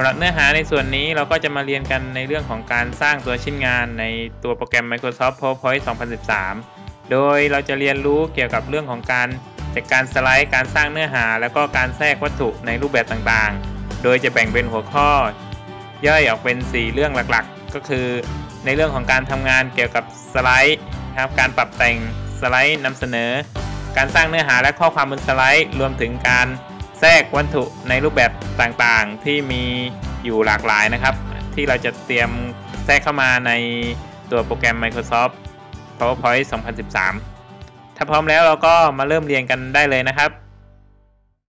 สำหรับเนื้อหาในส่วนนี้เราก็จะมาเรียนกันในเรื่องของการสร้างตัวชิ้นงานในตัวโปรแกรม Microsoft PowerPoint 2013 โดยเราจะเรียนรู้เกี่ยวกับเรื่องของการจัดการสไลด์ การสร้างเนื้อหา แล้วก็การแทรกวัตถุในรูปแบบต่างๆ โดยจะแบ่งเป็นหัวข้อย่อยออกเป็น 4 เรื่องหลักๆ ก็คือ ในเรื่องของการทำงานเกี่ยวกับสไลด์ครับการปรับแต่งสไลด์นำเสนอ การสร้างเนื้อหาและข้อความบนสไลด์ รวมถึงการ แทรกวัตถุในรูปแบบต่างๆ ที่มีอยู่หลากหลายนะครับ ที่เราจะเตรียมแทรกเข้ามาในตัวโปรแกรม Microsoft PowerPoint 2013 ถ้าพร้อมแล้วเราก็มาเริ่มเรียนกันได้เลยนะครับ